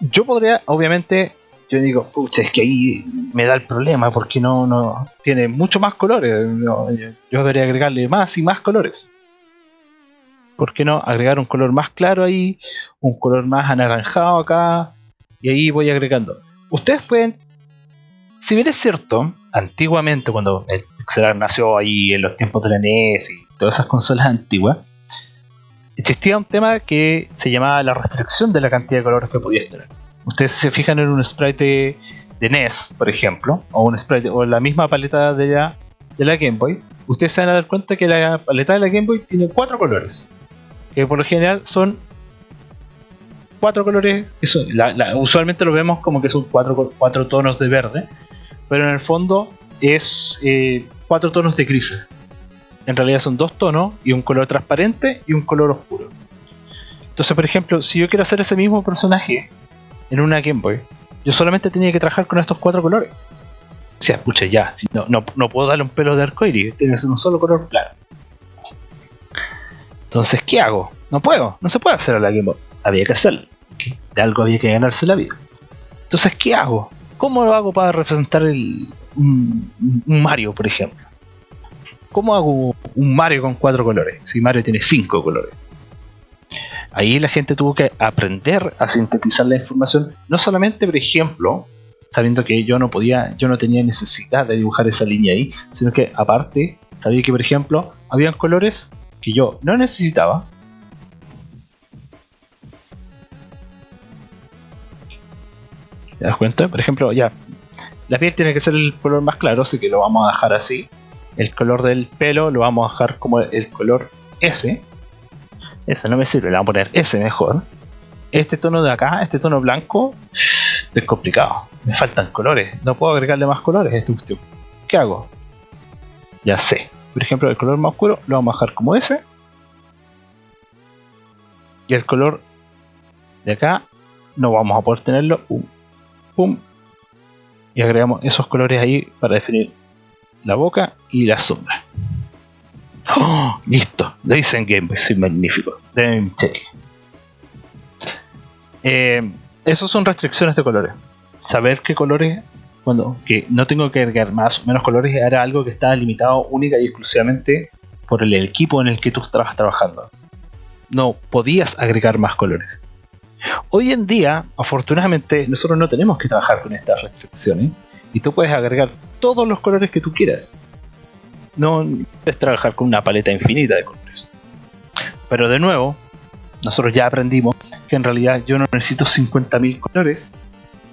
Speaker 1: Yo podría, obviamente, yo digo, pucha, es que ahí me da el problema porque no, no tiene mucho más colores. yo, debería agregarle más y más colores. ¿por qué no agregar un color más claro ahí, un color más anaranjado acá, y ahí voy agregando. Ustedes pueden, si bien es cierto, antiguamente cuando el Pixelar nació ahí en los tiempos de la NES y todas esas consolas antiguas, existía un tema que se llamaba la restricción de la cantidad de colores que podías tener. Ustedes se fijan en un sprite de, NES, por ejemplo, o un sprite o la misma paleta de la, de la Game Boy, ustedes se van a dar cuenta que la paleta de la Game Boy tiene cuatro colores que por lo general son cuatro colores, usualmente lo vemos como que son cuatro, cuatro, tonos de verde, pero en el fondo es eh, cuatro tonos de gris. En realidad son dos tonos y un color transparente y un color oscuro. Entonces, por ejemplo, si yo quiero hacer ese mismo personaje en una Game Boy, yo solamente tenía que trabajar con estos cuatro colores. O sea, ya, no, puedo darle un pelo de arcoíris, tiene que ser un solo color claro. Entonces, ¿qué hago? No puedo, no se puede hacer a la Game Boy. Había que hacerlo. De algo había que ganarse la vida. Entonces, ¿qué hago? ¿Cómo lo hago para representar el, un, Mario, por ejemplo? ¿Cómo hago un Mario con cuatro colores? Si Mario tiene cinco colores. Ahí la gente tuvo que aprender a sintetizar la información, no solamente, por ejemplo, sabiendo que yo no podía, yo no tenía necesidad de dibujar esa línea ahí, sino que aparte sabía que, por ejemplo, habían colores que yo no necesitaba. ¿Te das cuenta? Por ejemplo, ya, la piel tiene que ser el color más claro, así que lo vamos a dejar así. El color del pelo lo vamos a dejar como el color S. Ese no me sirve, le vamos a poner S mejor. Este tono de acá, este tono blanco, es complicado. Me faltan colores, no puedo agregarle más colores a este. ¿Qué hago? Ya sé. Por ejemplo, el color más oscuro lo vamos a dejar como ese. Y el color de acá no vamos a poder tenerlo. Pum, Y agregamos esos colores ahí para definir la boca y la sombra. ¡Oh! Listo, lo Game Boy, soy magnífico. Deben eh, esos son restricciones de colores. Saber qué colores cuando que no tengo que agregar más o menos colores, era algo que estaba limitado única y exclusivamente por el equipo en el que tú estabas trabajando. No podías agregar más colores. Hoy en día, afortunadamente, nosotros no tenemos que trabajar con estas restricciones y tú puedes agregar todos los colores que tú quieras. No puedes trabajar con una paleta infinita de colores. Pero de nuevo, nosotros ya aprendimos que en realidad yo no necesito 50.000 colores.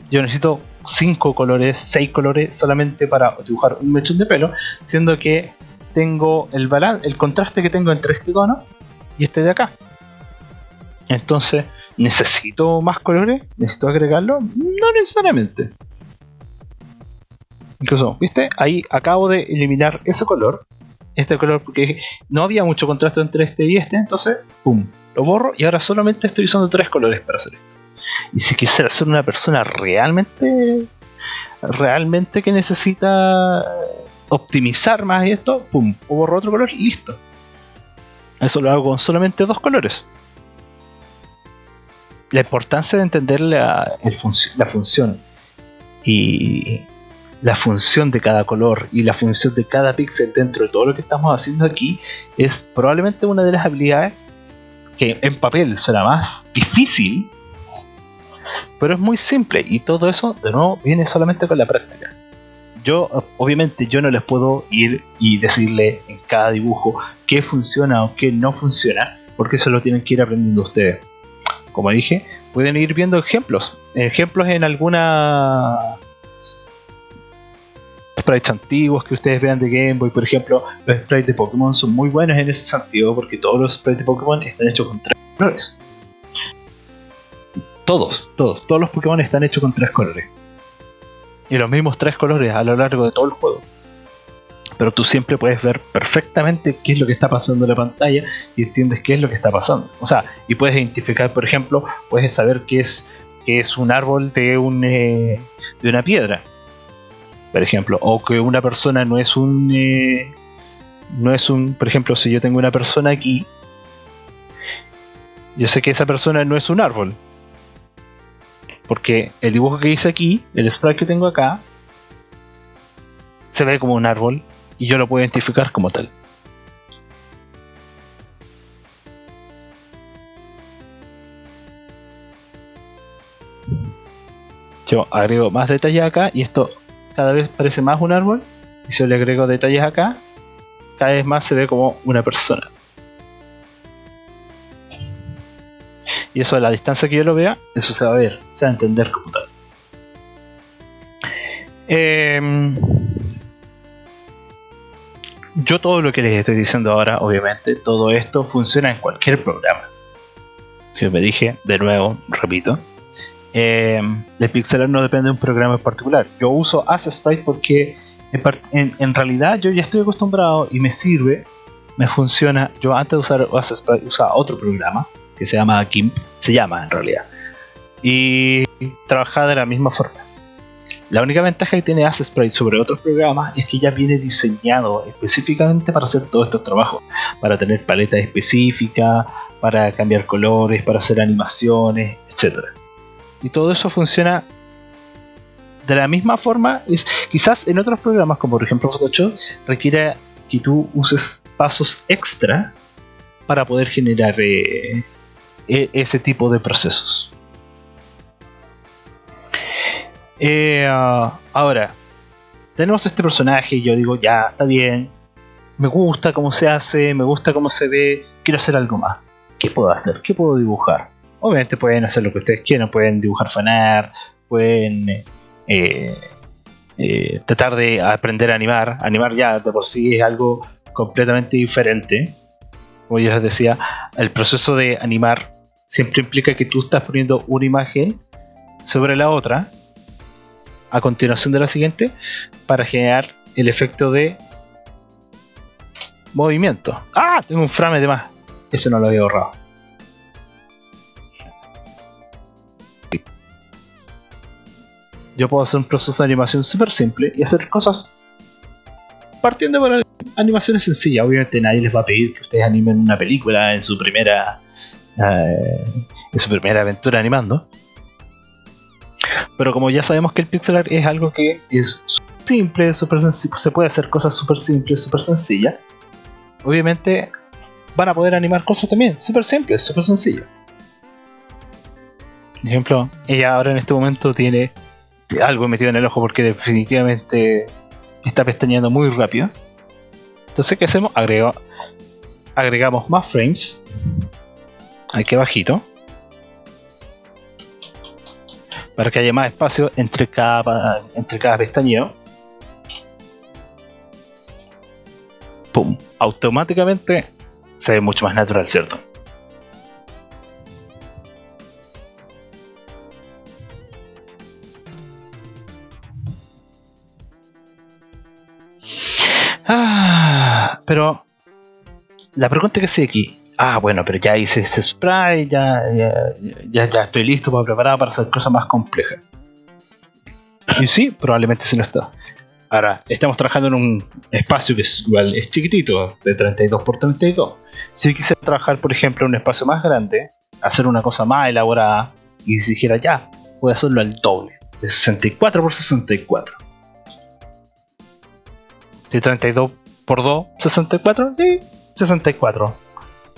Speaker 1: Yo necesito 5 colores, 6 colores solamente para dibujar un mechón de pelo, siendo que tengo el balance, el contraste que tengo entre este tono y este de acá. Entonces, ¿necesito más colores? ¿Necesito agregarlo? No necesariamente. Incluso, ¿viste? Ahí acabo de eliminar ese color. Este color porque no había mucho contraste entre este y este, entonces, ¡pum! Lo borro y ahora solamente estoy usando tres colores para hacer esto. Y si quisiera ser una persona realmente, realmente que necesita optimizar más esto, ¡pum! borro otro color y listo. Eso lo hago con solamente dos colores. La importancia de entender la, la función y la función de cada color y la función de cada píxel dentro de todo lo que estamos haciendo aquí es probablemente una de las habilidades que en papel suena más difícil, pero es muy simple y todo eso de nuevo viene solamente con la práctica. Yo, obviamente, yo no les puedo ir y decirle en cada dibujo qué funciona o qué no funciona, porque eso lo tienen que ir aprendiendo ustedes. Como dije, pueden ir viendo ejemplos, ejemplos en alguna sprites antiguos que ustedes vean de Game Boy, por ejemplo, los sprites de Pokémon son muy buenos en ese sentido porque todos los sprites de Pokémon están hechos con tres colores. Todos, todos, todos los Pokémon están hechos con tres colores. Y los mismos tres colores a lo largo de todo el juego. Pero tú siempre puedes ver perfectamente qué es lo que está pasando en la pantalla y entiendes qué es lo que está pasando. O sea, y puedes identificar, por ejemplo, puedes saber qué es, qué es un árbol de, un, eh, de una piedra por ejemplo, o que una persona no es un eh, no es un, por ejemplo, si yo tengo una persona aquí, yo sé que esa persona no es un árbol, porque el dibujo que hice aquí, el sprite que tengo acá, se ve como un árbol y yo lo puedo identificar como tal. Yo agrego más detalles acá y esto cada vez parece más un árbol y si yo le agrego detalles acá, cada vez más se ve como una persona. Y eso a la distancia que yo lo vea, eso se va a ver, se va a entender como tal. Em, yo todo lo que les estoy diciendo ahora, obviamente, todo esto funciona en cualquier programa. Si me dije, de nuevo, repito, eh, el pixelar no depende de un programa en particular. Yo uso Sprite porque en, realidad yo ya estoy acostumbrado y me sirve, me funciona. Yo antes de usar Sprite usaba otro programa que se llama GIMP, se llama en realidad, y trabajaba de la misma forma. La única ventaja que tiene Sprite sobre otros programas es que ya viene diseñado específicamente para hacer todos estos trabajos, para tener paletas específicas, para cambiar colores, para hacer animaciones, etcétera y todo eso funciona de la misma forma. Es, quizás en otros programas, como por ejemplo Photoshop, requiere que tú uses pasos extra para poder generar eh, e, ese tipo de procesos. Eh, ah, ahora, tenemos este personaje y yo digo, ya, está bien, me gusta cómo se hace, me gusta cómo se ve, quiero hacer algo más. ¿Qué puedo hacer? ¿Qué puedo dibujar? Obviamente pueden hacer lo que ustedes quieran, pueden dibujar fanar, pueden eh, eh, tratar de aprender a animar. Animar ya de por sí es algo completamente diferente. Como ya les decía, el proceso de animar siempre implica que tú estás poniendo una imagen sobre la otra a continuación de la siguiente para generar el efecto de movimiento. ¡Ah! Tengo un frame de más. Eso no lo había ahorrado. Yo puedo hacer un proceso de animación súper simple y hacer cosas partiendo por animaciones sencillas. Obviamente nadie les va a pedir que ustedes animen una película en su primera eh, en su primera aventura animando. Pero como ya sabemos que el pixel art es algo que es simple, super se puede hacer cosas súper simples, súper sencillas. Obviamente van a poder animar cosas también, súper simples, súper sencillas. Por ejemplo, ella ahora en este momento tiene algo metido en el ojo porque definitivamente está pestañeando muy rápido. Entonces, ¿qué hacemos? agregamos más frames. Aquí abajito. Para que haya más espacio entre cada, entre cada pestañeo. ¡Pum! Automáticamente se ve mucho más natural, ¿cierto? Ah, pero la pregunta que sigue aquí. Ah, bueno, pero ya hice ese spray, ya, ya, ya, estoy listo para preparado para hacer cosas más complejas. Y sí, probablemente se no está. Ahora, estamos trabajando en un espacio que es igual, es chiquitito, de 32 por 32. Si quisiera trabajar, por ejemplo, en un espacio más grande, hacer una cosa más elaborada, y si dijera ya, puedo hacerlo al doble, de 64 por 64 de 32 por 2, 64, sí, 64.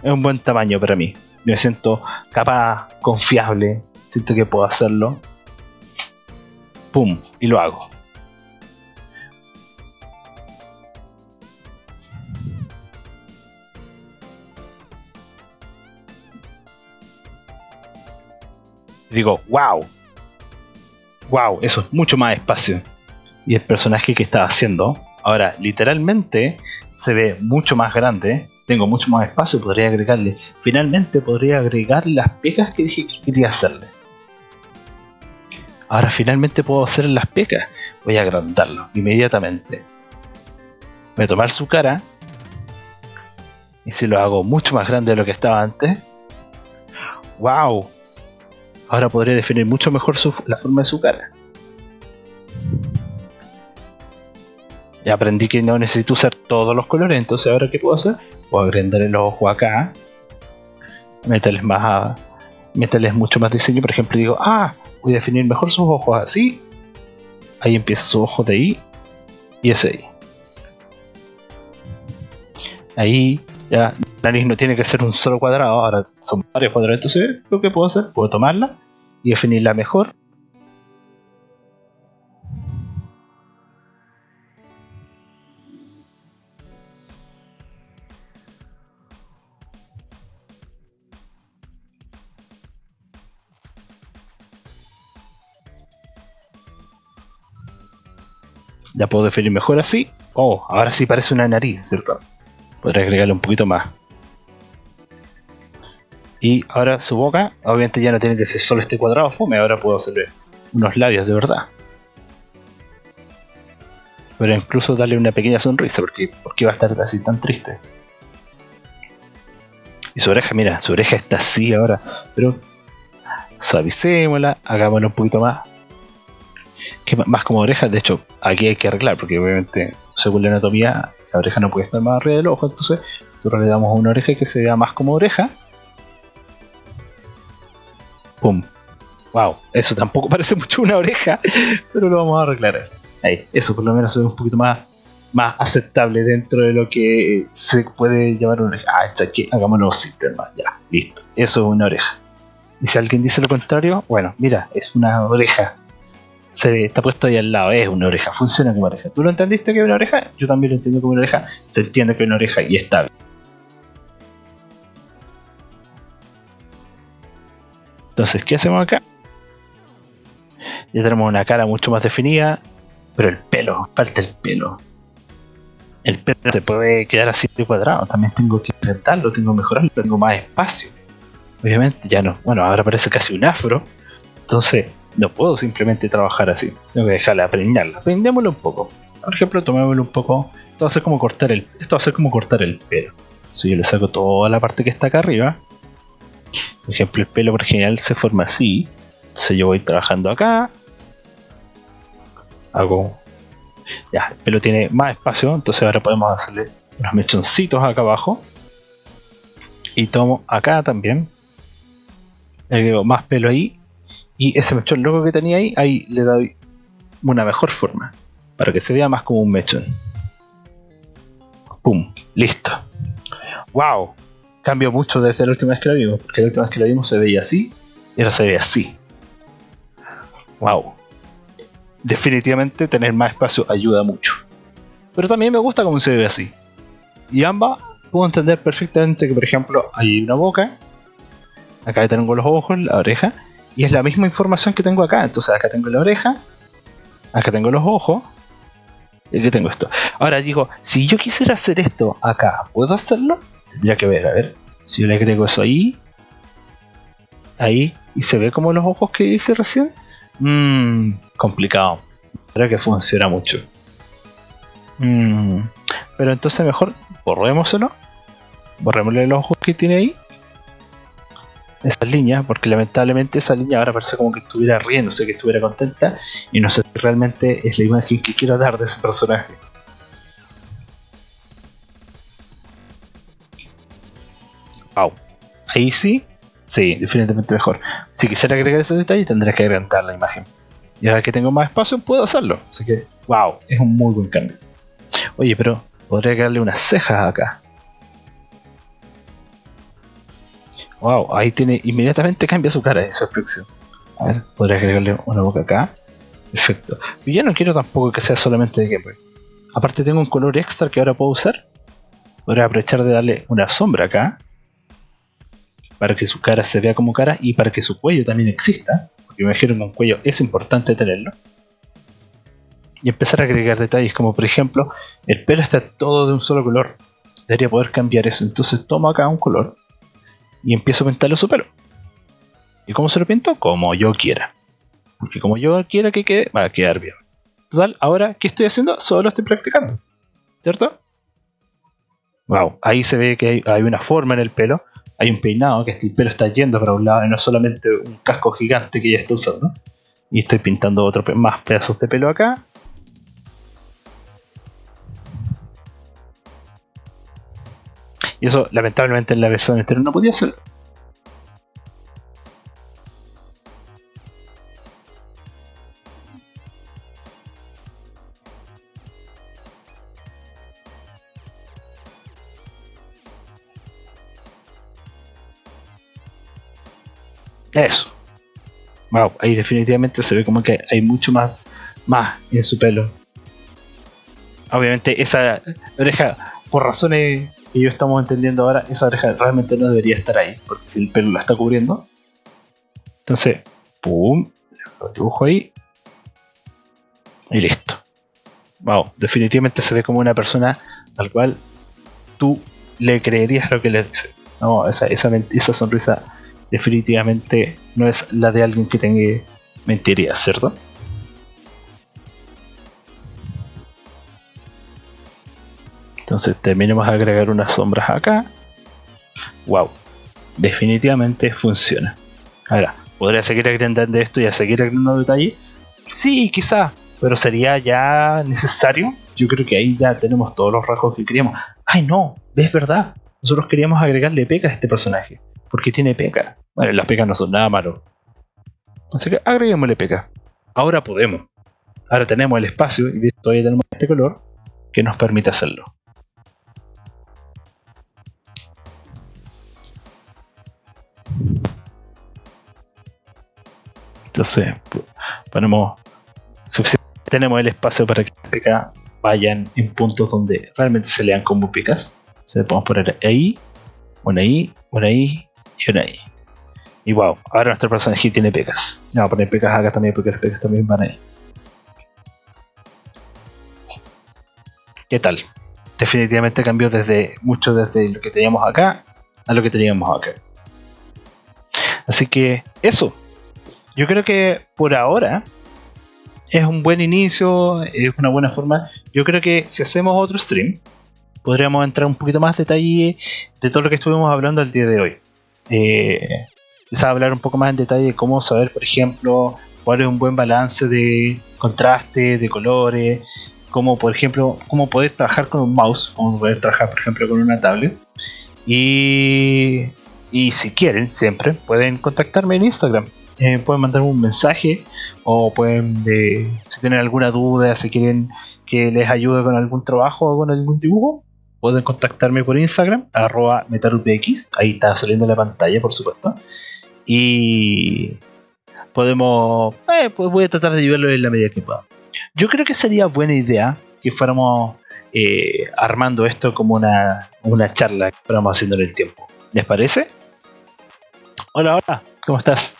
Speaker 1: Es un buen tamaño para mí. Me siento capaz, confiable, siento que puedo hacerlo. Pum, y lo hago. digo, wow, wow, eso es mucho más espacio. Y el personaje que estaba haciendo Ahora, literalmente se ve mucho más grande, tengo mucho más espacio, podría agregarle. Finalmente podría agregar las pecas que dije que quería hacerle. Ahora finalmente puedo hacer las pecas. Voy a agrandarlo inmediatamente. Voy a tomar su cara. Y si lo hago mucho más grande de lo que estaba antes. ¡Wow! Ahora podría definir mucho mejor la forma de su cara. Ya aprendí que no necesito usar todos los colores, entonces ahora qué puedo hacer? Puedo agrandar el ojo acá, meterles más meterles mucho más diseño, por ejemplo digo, ah, voy a definir mejor sus ojos así, ahí empieza su ojo de ahí y ese ahí. Ahí ya la nariz no tiene que ser un solo cuadrado, ahora son varios cuadrados, entonces lo que puedo hacer, puedo tomarla y definirla mejor Ya puedo definir mejor así. Oh, ahora sí parece una nariz, ¿cierto? Podré agregarle un poquito más. Y ahora su boca, obviamente ya no tiene que ser solo este cuadrado fome, ahora puedo hacerle unos labios de verdad. Pero incluso darle una pequeña sonrisa, porque, porque va a estar así tan triste. Y su oreja, mira, su oreja está así ahora, pero suavicémosla, hagámosla un poquito más que más como orejas, de hecho, aquí hay que arreglar, porque obviamente, según la anatomía, la oreja no puede estar más arriba del ojo, entonces nosotros le damos una oreja que se vea más como oreja. ¡Pum! ¡Wow! Eso tampoco parece mucho una oreja, pero lo vamos a arreglar. Ahí, eso por lo menos ve un poquito más, más aceptable dentro de lo que se puede llamar una oreja. Ah, aquí, hagámoslo simple, hermano. Ya, listo. Eso es una oreja. Y si alguien dice lo contrario, bueno, mira, es una oreja se está puesto ahí al lado, es una oreja, funciona como oreja. ¿Tú lo entendiste que es una oreja? Yo también lo entiendo como una oreja, se entiende que es una oreja y está bien. Entonces, ¿qué hacemos acá? Ya tenemos una cara mucho más definida, pero el pelo, falta el pelo. El pelo se puede quedar así de cuadrado, también tengo que intentarlo, tengo que mejorarlo, tengo más espacio. Obviamente ya no, bueno, ahora parece casi un afro, entonces no puedo simplemente trabajar así. Tengo que dejarla aprendérla. Aprendémoslo un poco. Por ejemplo, tomémoslo un poco. Esto va a ser como cortar el. Esto va a ser como cortar el pelo. Si yo le saco toda la parte que está acá arriba. Por ejemplo, el pelo por general se forma así. Entonces yo voy trabajando acá. Hago. Ya, el pelo tiene más espacio. Entonces ahora podemos hacerle unos mechoncitos acá abajo. Y tomo acá también. Le agrego más pelo ahí Y ese mechón loco que tenía ahí, ahí le doy una mejor forma. Para que se vea más como un mechón. ¡Pum! Listo. ¡Wow! Cambió mucho desde la última vez que lo vimos. Porque la última vez que lo vimos se veía así. Y ahora se ve así. ¡Wow! Definitivamente tener más espacio ayuda mucho. Pero también me gusta cómo se ve así. Y ambas puedo entender perfectamente que, por ejemplo, hay una boca. Acá tengo los ojos, la oreja. Y es la misma información que tengo acá. Entonces acá tengo la oreja. Acá tengo los ojos. Y aquí tengo esto. Ahora digo, si yo quisiera hacer esto acá, ¿puedo hacerlo? Tendría que ver, a ver. Si yo le agrego eso ahí. Ahí. Y se ve como los ojos que hice recién. Mmm, complicado. Creo que funciona mucho. Mmm, pero entonces mejor borrémoslo. Borrémosle los ojos que tiene ahí. Esa línea, porque lamentablemente esa línea ahora parece como que estuviera riéndose, que estuviera contenta. Y no sé si realmente es la imagen que quiero dar de ese personaje. Wow. Ahí sí, Sí, definitivamente mejor. Si quisiera agregar esos detalles, tendría que agrandar la imagen. Y ahora que tengo más espacio, puedo hacerlo. Así que, wow, es un muy buen cambio. Oye, pero podría agregarle unas cejas acá. Wow, ahí tiene, inmediatamente cambia su cara y su expresión. A ver, podría agregarle una boca acá. Perfecto. Y yo no quiero tampoco que sea solamente de gameplay. Aparte tengo un color extra que ahora puedo usar. Podría aprovechar de darle una sombra acá para que su cara se vea como cara y para que su cuello también exista, porque me imagino que un cuello es importante tenerlo. Y empezar a agregar detalles como por ejemplo, el pelo está todo de un solo color. Debería poder cambiar eso. Entonces tomo acá un color y empiezo a pintarle su pelo. ¿Y cómo se lo pinto? Como yo quiera. Porque como yo quiera que quede, va a quedar bien. Total, ahora, ¿qué estoy haciendo? Solo estoy practicando. ¿Cierto? Wow, ahí se ve que hay, una forma en el pelo hay un peinado que el pelo está yendo para un lado y no solamente un casco gigante que ya está usando. Y estoy pintando otro más pedazos de pelo acá. Y eso lamentablemente en la versión entera no podía hacerlo. Eso. Wow, ahí definitivamente se ve como que hay mucho más, más en su pelo. Obviamente esa oreja, por razones que yo estamos entendiendo ahora, esa oreja realmente no debería estar ahí, porque si el pelo la está cubriendo. Entonces, pum, lo dibujo ahí. Y listo. Wow, definitivamente se ve como una persona al cual tú le creerías lo que le dice. No, esa, esa, esa sonrisa definitivamente no es la de alguien que tenga mentiría, ¿cierto? Entonces terminemos a agregar unas sombras acá. Wow, definitivamente funciona. Ahora, ¿podría seguir agrandando esto y a seguir agregando detalle? Sí, quizá, pero sería ya necesario. Yo creo que ahí ya tenemos todos los rasgos que queríamos. ¡Ay no! ¿Ves verdad? Nosotros queríamos agregarle peca a este personaje porque tiene peca. Bueno, las pecas no son nada malo. Así que agreguémosle peca. Ahora podemos. Ahora tenemos el espacio y todavía tenemos este color que nos permite hacerlo. Entonces, ponemos tenemos el espacio para que las pecas vayan en puntos donde realmente se lean como pecas. Se podemos poner ahí, una ahí, una ahí y una ahí. Y wow, ahora nuestro personaje tiene pecas. Vamos a poner pecas acá también porque las pecas también van ahí. ¿Qué tal? Definitivamente cambió desde mucho desde lo que teníamos acá a lo que teníamos acá. Así que eso. Yo creo que por ahora es un buen inicio, es una buena forma. Yo creo que si hacemos otro stream, podríamos entrar un poquito más detalle de todo lo que estuvimos hablando el día de hoy eh, hablar un poco más en detalle de cómo saber, por ejemplo, cuál es un buen balance de contraste, de colores, cómo, por ejemplo, cómo poder trabajar con un mouse, cómo poder trabajar, por ejemplo, con una tablet. Y, y si quieren, siempre pueden contactarme en Instagram. Eh, pueden mandar un mensaje o pueden, eh, si tienen alguna duda, si quieren que les ayude con algún trabajo o con algún dibujo, pueden contactarme por Instagram, arroba metalupx, ahí está saliendo la pantalla, por supuesto. Y podemos, eh, pues voy a tratar de ayudarlo en la medida que pueda. Yo creo que sería buena idea que fuéramos armando esto como una, una charla que fuéramos haciendo en el tiempo. ¿Les parece? Hola, hola, ¿cómo estás?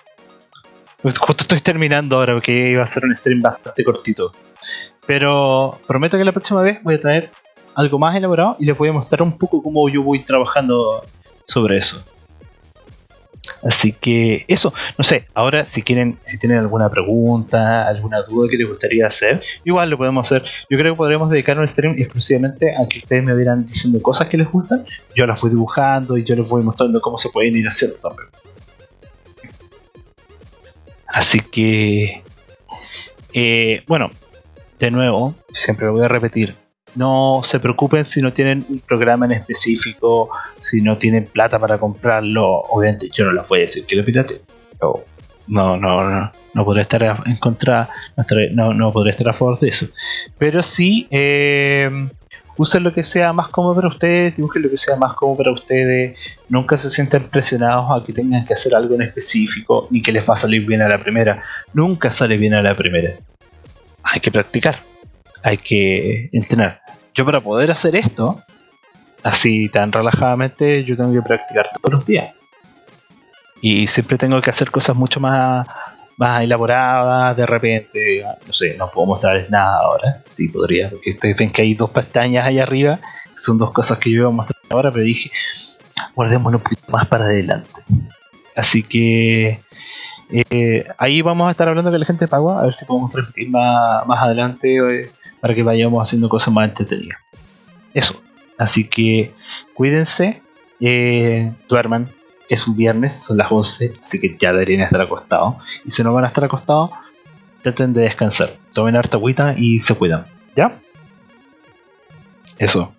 Speaker 1: Justo estoy terminando ahora porque iba a ser un stream bastante cortito. Pero prometo que la próxima vez voy a traer algo más elaborado y les voy a mostrar un poco cómo yo voy trabajando sobre eso. Así que eso, no sé, ahora si quieren, si tienen alguna pregunta, alguna duda que les gustaría hacer, igual lo podemos hacer. Yo creo que podríamos dedicar un stream exclusivamente a que ustedes me vieran diciendo cosas que les gustan, yo las voy dibujando y yo les voy mostrando cómo se pueden ir haciendo también. Así que, eh, bueno, de nuevo, siempre lo voy a repetir, no se preocupen si no tienen un programa en específico, si no tienen plata para comprarlo. Obviamente yo no les voy a decir que lo pirate. No, no, no, no podré estar en contra, no, no estar a favor de eso. Pero sí, eh, usen lo que sea más cómodo para ustedes, dibujen lo que sea más cómodo para ustedes. Nunca se sientan presionados a que tengan que hacer algo en específico ni que les va a salir bien a la primera. Nunca sale bien a la primera. Hay que practicar hay que entrenar. Yo para poder hacer esto, así tan relajadamente, yo tengo que practicar todos los días. Y siempre tengo que hacer cosas mucho más, más elaboradas, de repente, no sé, no puedo mostrarles nada ahora. Sí, podría, porque ustedes ven que hay dos pestañas ahí arriba, son dos cosas que yo iba a mostrar ahora, pero dije, guardémonos un poquito más para adelante. Así que eh, ahí vamos a estar hablando con la gente de Pagua, a ver si podemos transmitir más, más adelante. Eh, para que vayamos haciendo cosas más entretenidas. Eso. Así que cuídense, eh, duerman. Es un viernes, son las 11, así que ya deberían estar acostados. Y si no van a estar acostados, traten de descansar. Tomen harta agüita y se cuidan. ¿Ya? Eso.